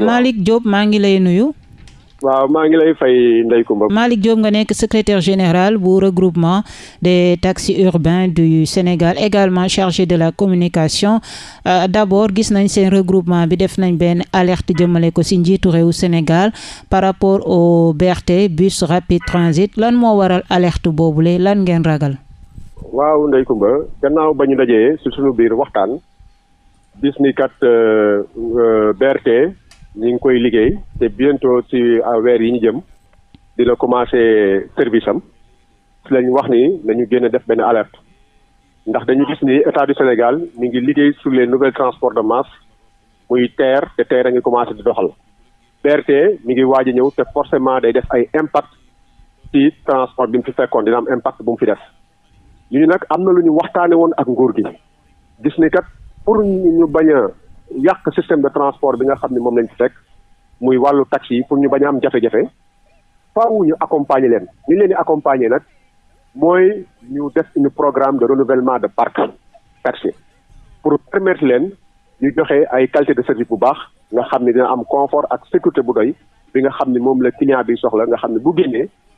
Malick Diop maa ngi lay nuyu. waaw maa ngi lay fay Ndeye Comba. Malick Diop nga nekk secrétaire général bu regroupement des taxis urbains du Sénégal également chargé de la communication euh, d'abord gis nañ seen regroupement bi def nañ benn alerte jëmale ko ci njiitu réew Sénégal par rapport au BRT bus rapide transit lan moo waral alerte boobule lan ngeen ragal. waaw Ndeye Comba gannaaw ba ñu dajee ci sunu biir waxtaan. bis ni kat euh, euh, BRT ñu ngi koy liggéey te bientôt ci euh, weer yi ñu jëm dina commencé service am ci lañ wax ni nañu génn def benn alerte ndax dañu gis ni état du Sénégal mi ngi liggéey sur les nouvelles transports de masse muy TER te TER a ngi commencé di doxal BRT mi ngi waaj a ñëw te forcément day def ay impact ci transport bi mu fi fekkoon dina am impact bu mu fi def lii nag am na lu ñu waxtaane woon ak nguur gi gis ni kat pour ñu bañ a yàq système de transport bi nga xam ne moom lañ fi fekk muy wàllu taxi yi pour ñu bañ a am jafe-jafe faaw ñu accompagner leen ni leen di accompagner nag mooy ñu def une programme de renouvellement de parc taxi pour permettre leen ñu joxe ay qualité de service bu baax nga xam ne dina am confort ak sécurité bu doy bi nga xam ne moom la client bi soxla nga xam ne bu génnee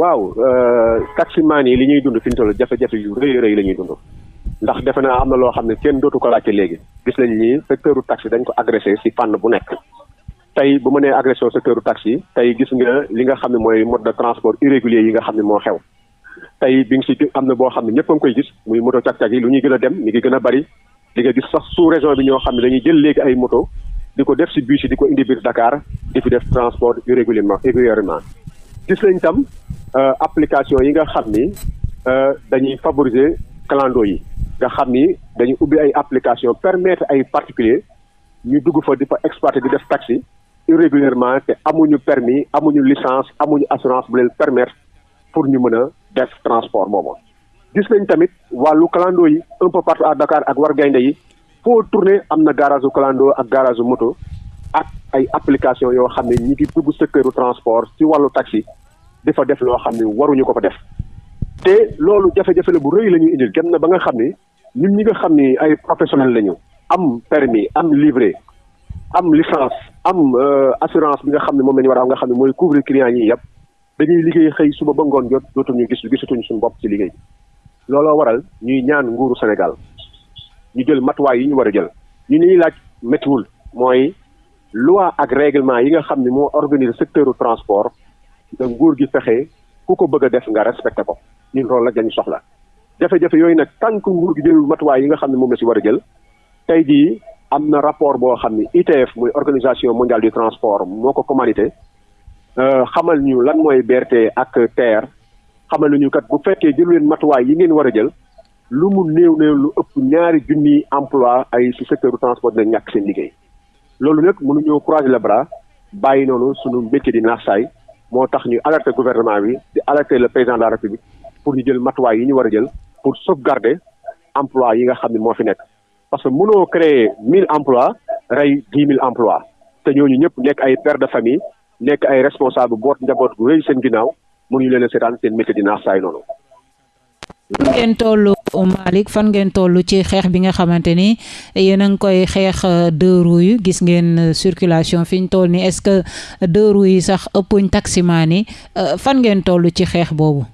waaw euh, taximaan yi li ñuy dund fi ñu toll jafe-jafe yu rëy rëy la ñuy dund ndax defe naa am na loo xam ne kenn dootu ko laajte léegi gis nañ ni secteur u taxi dañ ko agressé si fànn bu nekk tey bu ma nee agressé au secteur u taxi tey gis nga li nga xam ne mooy mode de transport irrégulier yi nga xam ne moo xew tey bi nga si am na boo xam ne ñëpp a ngi koy gis muy moto cag-cag yi lu ñuy gën a dem mi ngi gën a bari di nga gis sax sous région bi ñoo xam ne dañuy jël léegi ay moto di ko def si bus yi di ko indi biir Dakar di fi def transport irrégulièrement irrégulièrement gis nañ tam euh, application yi nga xam ni euh, dañuy favoriser clando yi nga xam ni dañuy ubbi ay application permettre ay particulier ñu dugg fa di fa exploiter di def taxi irrégulièrement te amuñu permis amuñu licence amuñu assurance bu leen permettre pour ñu mën a def transport boobu gis nañ tamit wàllu clando yi un peu partout à Dakar ak war gaynde yi foo tourné am na garage u clando ak garage u moto ak ay application yoo xam ne ñi ngi dugg secteuru transport ci wàllu taxi di fa def loo xam ne waruñu ko fa def te loolu jafe-jafe la bu rëy la ñuy indil dem na ba nga xam ni ñun ñi nga xam ni ay professionnel la ñu am permis am livret am licence am assurance bi nga xam ne moom la ñu war a am nga xam ne mooy couvrir client yi yëpp dañuy liggéey xëy suba ba ngoon jot dootuñu gis gisatuñu suñu bopp ci liggéey looloo waral ñuy ñaan nguuru Sénégal ñu jël matuwaay yi ñu war a jël ñu ñuy laaj méttiwul mooy loi ak règlement yi nga xam ne moo organiser secteur transport da nguur gi fexe ku ko bëgg a def nga respecté ko ñun loolu la dañu soxla jafe-jafe yooyu nag tant que nguur gi jëlul matuwaay yi nga xam ne moom la si war a jël tey jii am na rapport boo xam ne ITF muy organisation mondiale du transport moo ko commandité euh, xamal ñu lan mooy BRT ak TER xamal nañu kat bu fekkee jël leen matuwaay yi ngeen war a jël lu mu néew néew lu ëpp ñaari junniy emploi ay ci secteur du transport dina ñàkk seen liggéey loolu nag mënuñoo croiser les bras bàyyi noonu suñu métier di naax saay moo tax ñu alerté gouvernement bi di alerté le président de la république pour ñu jël matuwaay yi ñu war a jël pour sauvegarder emploi yi nga xam ne moo fi nekk parce que mënoo créer mille emplois rey dix mille emplois te ñooñu ñëpp nekk ay père de famille nekk ay responsable boot njaboot gu rëy seen ginnaaw mënuñu leen a seetaan seen métier di naax saay noonu. fan ngeen toll Malick fan ngeen toll ci xeex bi nga xamante ni yéen a ngi koy xeex euh, deux roues yi gis ngeen euh, circulation fi ñu toll nii est-ce que deux roues yi sax ëppuñ taximaan yi euh, fan ngeen toll ci xeex boobu.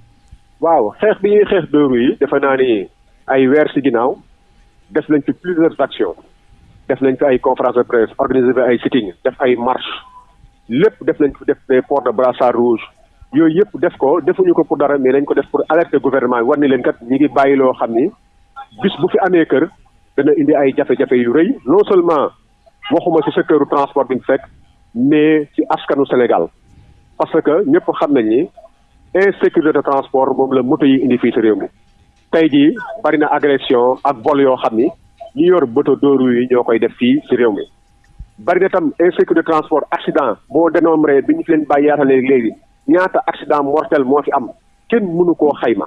waaw xeex bi ñuy xeex deux roues yi defe naa ni ay weer si ginnaaw def nañ fi plusieurs actions def nañ fi ay conférence de presse organisé fi ay sitting def ay marche lépp def nañ fi def des ports de brassard rouge yooyu yëpp def ko defuñu ko pour dara mais dañ ko def pour alerter gouvernement bi war ni leen kat ñi ngi bàyyi loo xam ni bis bu fi amee kër dana indi ay jafe-jafe yu rëy non seulement waxuma ci secteur transport bi ñu fekk mais ci askanu Sénégal parce que ñëpp xam nañ ni insécurité de transport moom la moto yi indi fii ci réew mi tey jii bari na agression ak vol yoo xam ni ñu yor bëta dóoru yi ñoo koy def fii ci réew mi bari na tam insécurité de transport accident boo dénombré bi ñu fi leen bàyyi yaatalee léegi ñaata accident mortel moo fi am kenn mënu koo xayma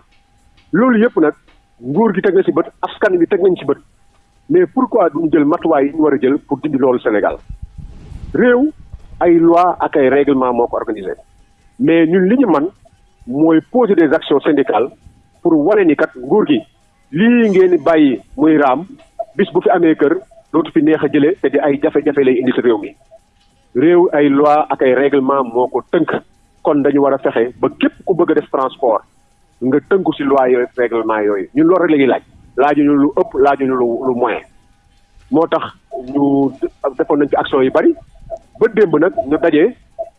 loolu yëpp nag nguur gi teg na ci bët askan wi teg nañ ci bët mais pourquoi duñu jël matuwaay yi ñu war a jël pour dindi loolu Sénégal réew ay loi ak ay règlement moo ko organisé mais ñun li ñu man mooy poser des actions syndicales pour wane ni kat nguur gi lii ngeen di bàyyi muy raam bis bu fi amee kër dootu fi neex a jëlee te di ay jafe-jafe lay indi ci réew mi réew ay loi ak ay règlement moo ko tënk kon dañu war a fexe ba képp ku bëgg a def transport nga tënku ci loi yooyu règlement yooyu ñun loolu rek la ñuy laaj laajuñu lu ëpp laajuñu lu lu moyen moo tax ñu defoon nañ ci action yu bari ba démb nag ñu daje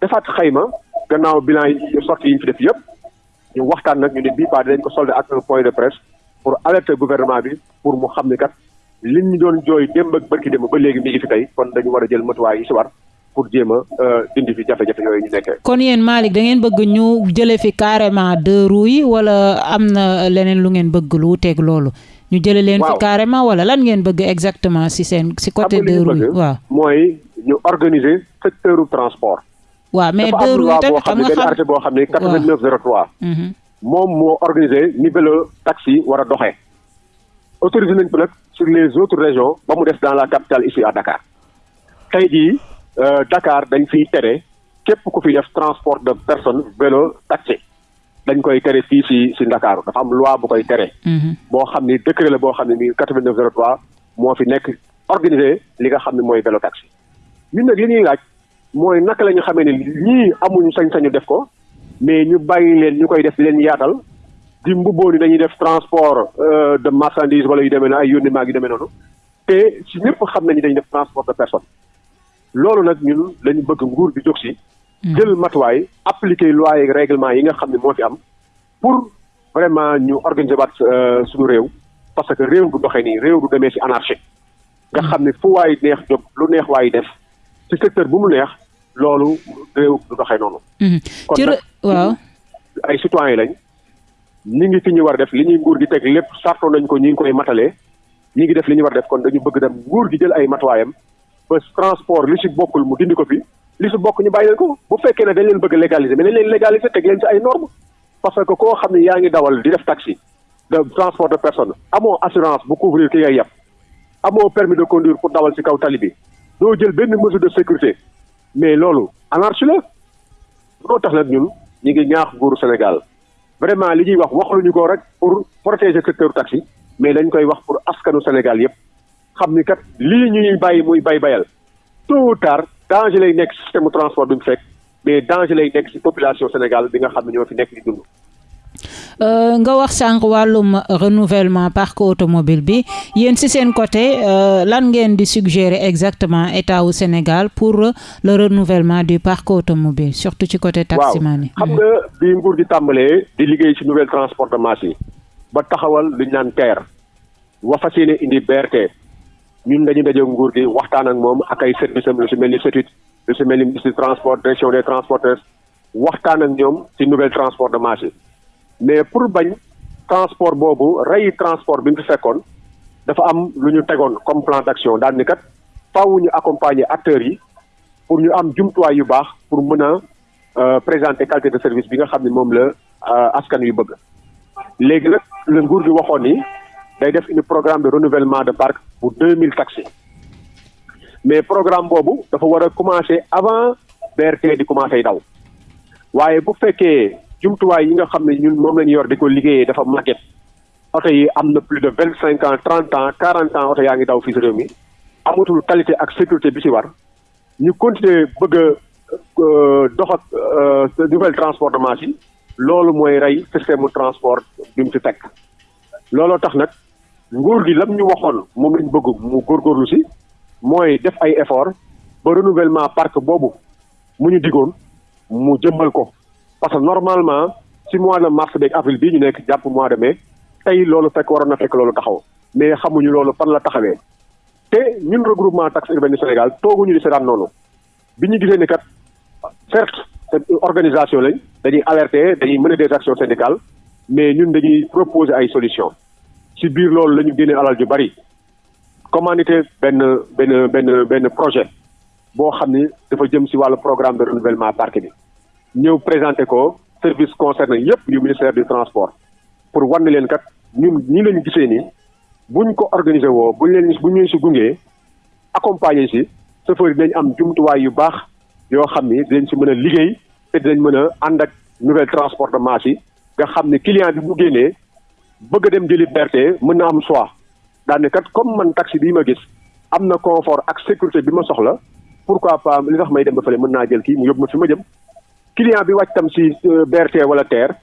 defaat xayma gannaaw bilan yi sorti yi ñu fi def yëpp ñu waxtaan nag ñu ne bii paa dinañ ko solde ak un point de presse pour alerter gouvernement bi pour mu xam ni kat li ñu doon jooy démb ak barki démb ba léegi mi ngi fi tey kon dañu war a jël matuwaay yi si war pour jéem a euh, dindi fi jafe-jafe yooyu ñu nekkee. kon yéen Malick da ngeen bëgg ñu jëlee fi carrément deux roues yi wala am na leneen lu ngeen bëgg lu wuteeg loolu. ñu jëlee leen fi carrément wala lan ngeen bëgg exactement si seen. si côté deux roues yi waaw mooy ñu organiser secteur transport. waaw mais deux roues yi tamit xam nga xam arrêté boo xam ne 89 03. Mhm. moom moo organisé ni vélo taxi war a doxee. autorisé nañ ko nag sur les autres régions ba mu des dans la capitale ici à Dakar tey jii euh, Dakar dañ fiy tere képp ku fi def transport de personne vélo taxi dañ koy tere fii si si Ndakaaru dafa am loi bu koy tere. Mhm. boo xam ni décret la boo xam ne nii 89 03 moo fi nekk organisé li nga xam ne mooy vélo taxi. ñun nag li ñuy laaj mooy naka la ñu xamee ne ñii amuñu sañ-sañu def ko mais ñu bàyyi leen ñu koy def di leen yaatal di mbubboo ni dañuy def transport euh, de marchandise wala yu demee na ay yónni maag yu demee noonu te si ñëpp xam nañu dañuy def transport de personne loolu nag ñun lañu bëgg nguur bi jóg si hmm. jël matuwaay appliquer loi yeeg règlement yi nga xam ne moo fi am pour vraiment ñu organiser waat euh, suñu réew parce que réew du doxee nii réew du demee si anarchie nga xam ne fu waay neex jóg lu neex waay def ci secteur bu mu neex loolu réew du doxee noonu. Mhm. kon nag waaw ay citoyen lañ. ñi ngi fi ñu war a def li ñuy nguur gi teg lépp sarto nañ ko ñi ngi koy matalee ñi ngi def li ñu war a def kon dañu bëgg dem nguur gi jël ay matuwaayam ba transport li ci bokkul mu dindi ko fi li ci bokk ñu bàyyi leen ko bu fekkee ne dañ leen bëgg légaliser mais dañ leen légaliser teg leen ci ay normes. parce que koo xam ne yaa ngi dawal di def taxi de transport de personne amoo assurance bu couvrir ki ngay yàpp amoo permis de conduire pour dawal ci kaw tali bi doo jël benn mesure de sécurité mais loolu anarchie la loo tax nag ñun ñu ngi ñaax nguuru Sénégal vraiment li ñuy wax waxluñu ko rek pour protéger secteur taxi mais dañ koy wax pour askanu Sénégal yépp xam ni kat lii ñuy bàyyi muy bay bayal tôt ou tard danger lay nekk système transport bi mu fekk mais danger lay nekk si population Sénégal bi nga xam ne ñoo fi nekk di dund. Euh, nga wax sànq wàllum renouvellement parc automobile bi yéen si seen côté euh, lan ngeen di suggérer exactement état wu Sénégal pour le renouvellement du parc automobile surtout ci côté taximan yi. xam nga bi nguur di tàmbalee di liggéey ci nouvelle transport de masse yi ba taxawal lu ñu naan TER wa fas yéene indi BRT ñun dañu daje nguur gi waxtaan ak moom ak ay service am lu si mel ni CETUD lu si mel ni ministre transport direction des transporteurs waxtaan ak ñoom si nouvelle transport de marché mais pour bañ transport boobu rey transport bi mu fi fekkoon dafa am lu ñu tegoon comme plan d'action daal ni kat faaw ñu accompagner acteurs yi pour ñu am jumtuwaay yu baax pour mën a euh, présenter qualité de service bi nga xam ne moom la euh, askan yu bëgg léegi nag la nguur gi waxoon ni day def une programme de renouvellement de parc bu deux mille taxis mais programme boobu dafa war a commencer avant BRT di commencer daw waaye bu fekkee jumtuwaay yi nga xam ne ñun moom la ñu yor di ko liggéeyee dafa màgget oto yi am na plus de vingt cinq ans trente ans quarante ans oto yaa ngi daw fii si réew mi amatul qualité ak sécurité bi si war ñu continuer bëgg a euh, dox ak euh, nouvelle transport de masse yi loolu mooy rey système mu transport bi mu fi fekk looloo tax nag nguur gi lam ñu waxoon moom lañ bëgg mu góorgóorlu si mooy def ay effort ba renouvellement parc boobu mu ñu digoon mu jëmmal ko parce que normalement si mois de mars beeg avril bii ñu nekk jàpp mois de mai tey loolu fekk waroon na fekk loolu taxaw mais xamuñu loolu fan la taxawee te ñun regroupement taxe urbaine du Sénégal tooguñu di seetaan noonu bi ñu gisee ni kat certes organisation lañ dañuy alerter dañuy mener des actions syndicales mais ñun dañuy proposer ay solution ci biir loolu la ñu génnee alal ju bari commandité benn benn benn benn projet boo xam ni dafa jëm ci wàllu programme de renouvellement parc bi ñëw présenter ko service concerné yépp yu ministère du transport pour wan leen kat ñun ñi lañu gisee nii buñ ko organiser woo buñ leen buñ leen si gungee accompagner si chauffeur yi dañ am jumtuwaay yu baax yoo xam ni dañ si mën a liggéey te dañ mën a ànd ak nouvelle transport de masse yi nga xam ne client bi bu génnee bëgg a dem jëli BRT mën na am choix daane kat comme man taxi bii ma gis am na confort ak sécurité bi ma soxla pourquoi pas li tax may dem ba fële mën naa jël kii mu yóbbu ma fi ma jëm client bi wàcc tam si euh, BRT wala TER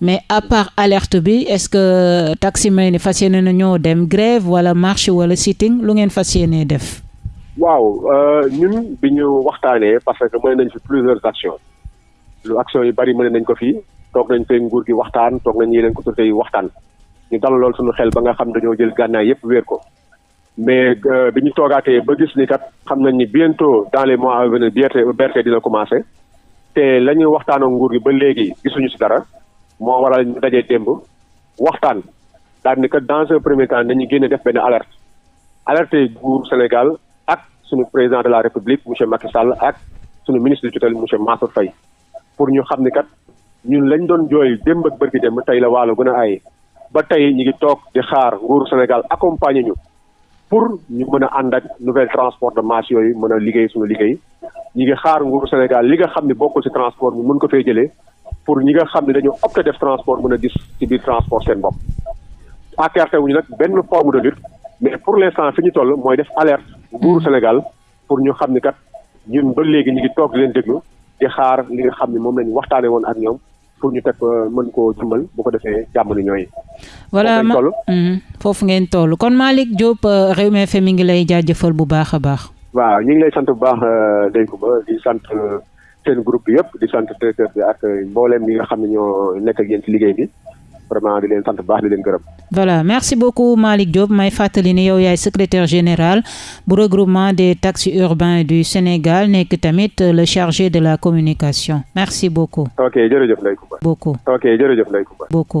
mais à part alerte bi est-ce que euh, taximan yi fas yéene na ñoo dem grève wala marche wala sitting lu ngeen fas yéene def. waaw euh, ñun bi ñu waxtaanee parce que mën nañ fi plusieurs actions lu actions yu bari mën nañ ko fi toog nañ fee nguur gi waxtaan toog nañ yeneen autorités yi waxtaan ñu dalaloon suñu xel ba nga xam dañoo jël gànnaay yépp wéer ko mais euh, bi ñu toogaatee ba gis ni kat xam nañ ni bientôt dans les mois à venir BRT dina commencé te la ñuy waxtaan ak nguur gi ba léegi gisuñu si dara moo waral ñu dajee démb waxtaan daal ni kat dans un premier temps nañu génne def benn alerte alerte nguur Sénégal ak suñu président de la République monsieur Macky Sall ak suñu ministre du tutelle monsieur Mansour Faye pour ñu xam ni kat ñun lañ doon jooy démb ak bërki démb tey la waalo gën a aaye ba tey ñu ngi toog di xaar nguuru Sénégal accompagner ñu pour ñu mën a ànd ak nouvelle transport de masse yooyu mën a liggéey suñu liggéey ñu ngi xaar nguuru Sénégal li nga xam ne bokkul ci transport bi mën ko fee jëlee pour ñi nga xam ne dañoo opté def transport mën a gis ci biir transport seen bopp. écarté wuñu nag benn forme de lutte mais pour l'instant fi ñu toll mooy def alerte nguuru Sénégal. pour ñu xam ni kat ñun ba léegi ñu ngi toog leen déglu di xaar li nga xam ne moom lañu waxtaane woon ak ñoom pour ñu teg euh, mën koo jëmbal bu ko defee jàmm ni ñooy. voilà mhm. foofu ngeen toll kon Malick Diop euh, Rewmi FM mi ngi lay jaajëfal bu baax a baax. waaw ñu ngi lay sant bu baax euh, Ndeye Comba di sant. seen groupe bi yëpp di sant directeur bi ak mbooleem ñi nga xam ne ñoo nekk ak yéen ci liggéey bi vraiment di leen sant baax di leen gërëm. voilà merci beaucoup Malick Diop may fàttali ni yow yaay secrétaire général bu regroupement des taxis urbains du Sénégal nekk tamit le chargé de la communication merci beaucoup. ok jërëjëf Ndeye Comba. beaucoup ok jërëjëf Ndeye Comba. beaucoup.